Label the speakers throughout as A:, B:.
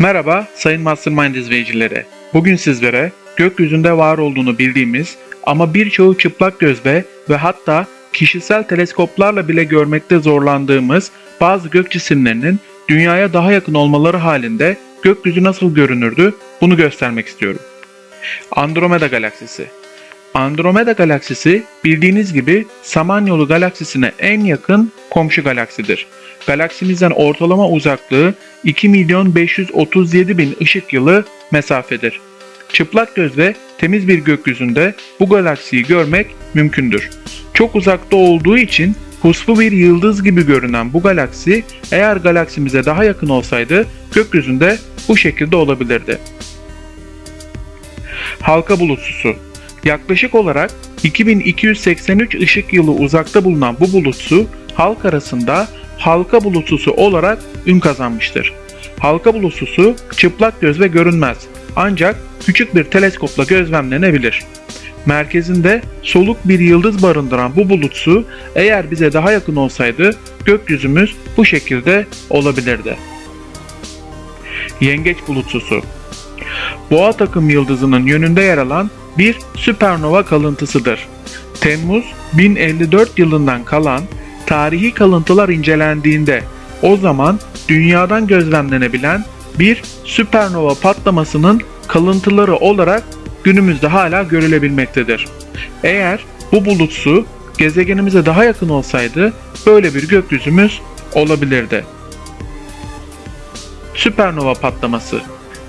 A: Merhaba sayın Mastermind izleyicileri. Bugün sizlere gökyüzünde var olduğunu bildiğimiz ama birçoğu çıplak gözle ve hatta kişisel teleskoplarla bile görmekte zorlandığımız bazı gök cisimlerinin dünyaya daha yakın olmaları halinde gökyüzü nasıl görünürdü bunu göstermek istiyorum. Andromeda galaksisi Andromeda galaksisi bildiğiniz gibi Samanyolu galaksisine en yakın komşu galaksidir. Galaksimizden ortalama uzaklığı 2 milyon 537 bin ışık yılı mesafedir. Çıplak gözle temiz bir gökyüzünde bu galaksiyi görmek mümkündür. Çok uzakta olduğu için puslu bir yıldız gibi görünen bu galaksi eğer galaksimize daha yakın olsaydı gökyüzünde bu şekilde olabilirdi. Halka bulutsusu Yaklaşık olarak 2283 ışık yılı uzakta bulunan bu bulutsu halk arasında halka bulutsusu olarak ün kazanmıştır. Halka bulutsusu çıplak gözle görünmez ancak küçük bir teleskopla gözlemlenebilir. Merkezinde soluk bir yıldız barındıran bu bulutsu eğer bize daha yakın olsaydı gökyüzümüz bu şekilde olabilirdi. Yengeç bulutsusu Boğa takım yıldızının yönünde yer alan bir süpernova kalıntısıdır. Temmuz 1054 yılından kalan tarihi kalıntılar incelendiğinde o zaman dünyadan gözlemlenebilen bir süpernova patlamasının kalıntıları olarak günümüzde hala görülebilmektedir. Eğer bu bulutsu gezegenimize daha yakın olsaydı böyle bir gökyüzümüz olabilirdi. Süpernova patlaması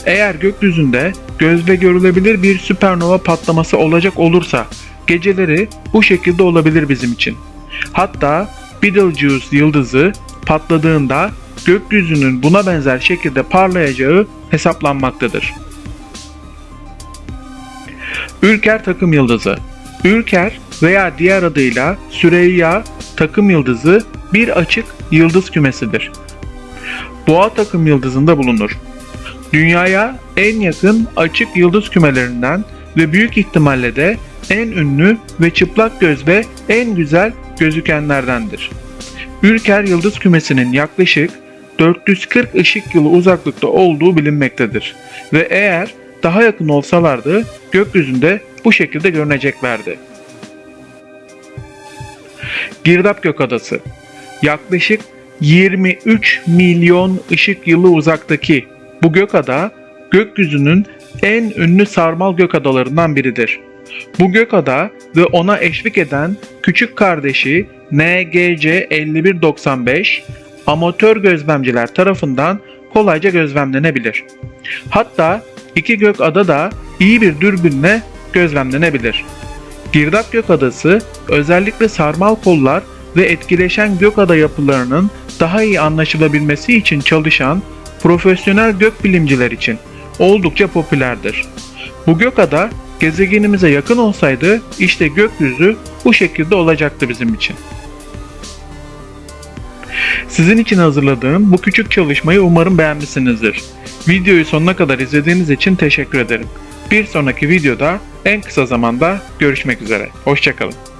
A: eğer gökyüzünde gözle görülebilir bir süpernova patlaması olacak olursa geceleri bu şekilde olabilir bizim için. Hatta Betelgeuse yıldızı patladığında gökyüzünün buna benzer şekilde parlayacağı hesaplanmaktadır. Ülker takım yıldızı Ülker veya diğer adıyla Süreyya takım yıldızı bir açık yıldız kümesidir. Boğa takım yıldızında bulunur. Dünyaya en yakın açık yıldız kümelerinden ve büyük ihtimalle de en ünlü ve çıplak gözle en güzel gözükenlerdendir. Ülker yıldız kümesinin yaklaşık 440 ışık yılı uzaklıkta olduğu bilinmektedir ve eğer daha yakın olsalardı gökyüzünde bu şekilde görüneceklerdi. Girdap Gökadası Yaklaşık 23 milyon ışık yılı uzaktaki bu gökada gökyüzünün en ünlü sarmal gökadalarından biridir. Bu gökada ve ona eşlik eden küçük kardeşi NGC 5195 amatör gözlemciler tarafından kolayca gözlemlenebilir. Hatta iki gökada da iyi bir dürbünle gözlemlenebilir. Girdap Gökadası özellikle sarmal kollar ve etkileşen gökada yapılarının daha iyi anlaşılabilmesi için çalışan profesyonel gökbilimciler için oldukça popülerdir. Bu gökada gezegenimize yakın olsaydı işte gökyüzü bu şekilde olacaktı bizim için. Sizin için hazırladığım bu küçük çalışmayı umarım beğenmişsinizdir. Videoyu sonuna kadar izlediğiniz için teşekkür ederim. Bir sonraki videoda en kısa zamanda görüşmek üzere. Hoşçakalın.